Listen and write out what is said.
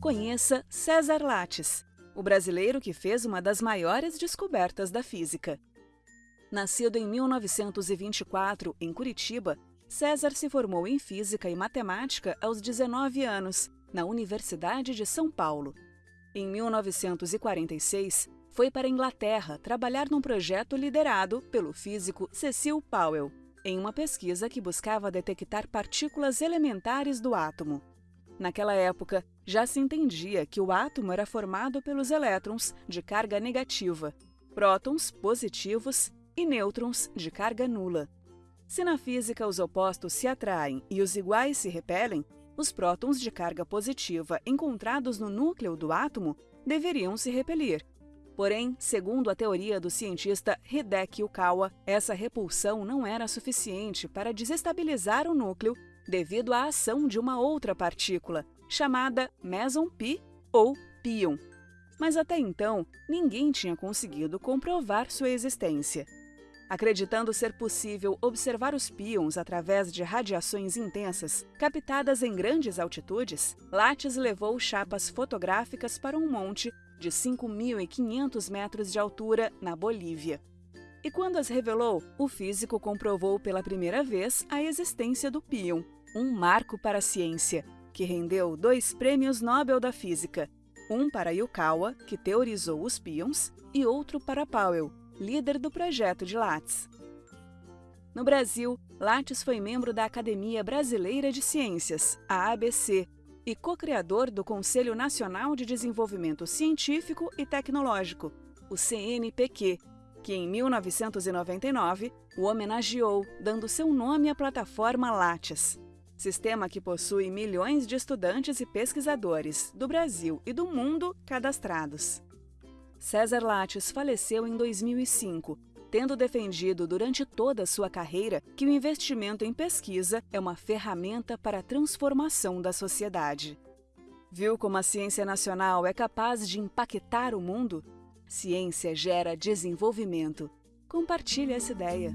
Conheça César Lattes, o brasileiro que fez uma das maiores descobertas da física. Nascido em 1924 em Curitiba, César se formou em Física e Matemática aos 19 anos, na Universidade de São Paulo. Em 1946, foi para a Inglaterra trabalhar num projeto liderado pelo físico Cecil Powell, em uma pesquisa que buscava detectar partículas elementares do átomo. Naquela época, já se entendia que o átomo era formado pelos elétrons de carga negativa, prótons positivos e nêutrons de carga nula. Se na física os opostos se atraem e os iguais se repelem, os prótons de carga positiva encontrados no núcleo do átomo deveriam se repelir. Porém, segundo a teoria do cientista Hideki Yukawa, essa repulsão não era suficiente para desestabilizar o núcleo devido à ação de uma outra partícula, chamada meson pi ou pion. Mas até então, ninguém tinha conseguido comprovar sua existência. Acreditando ser possível observar os pions através de radiações intensas, captadas em grandes altitudes, Lattes levou chapas fotográficas para um monte de 5.500 metros de altura na Bolívia. E quando as revelou, o físico comprovou pela primeira vez a existência do pion, um marco para a ciência, que rendeu dois prêmios Nobel da Física, um para Yukawa, que teorizou os pions, e outro para Powell, líder do projeto de Lattes. No Brasil, Lattes foi membro da Academia Brasileira de Ciências, a ABC, e co-criador do Conselho Nacional de Desenvolvimento Científico e Tecnológico, o CNPq, que em 1999 o homenageou, dando seu nome à plataforma Lattes. Sistema que possui milhões de estudantes e pesquisadores do Brasil e do mundo cadastrados. César Lattes faleceu em 2005, tendo defendido durante toda a sua carreira que o investimento em pesquisa é uma ferramenta para a transformação da sociedade. Viu como a ciência nacional é capaz de impactar o mundo? Ciência gera desenvolvimento. Compartilhe essa ideia.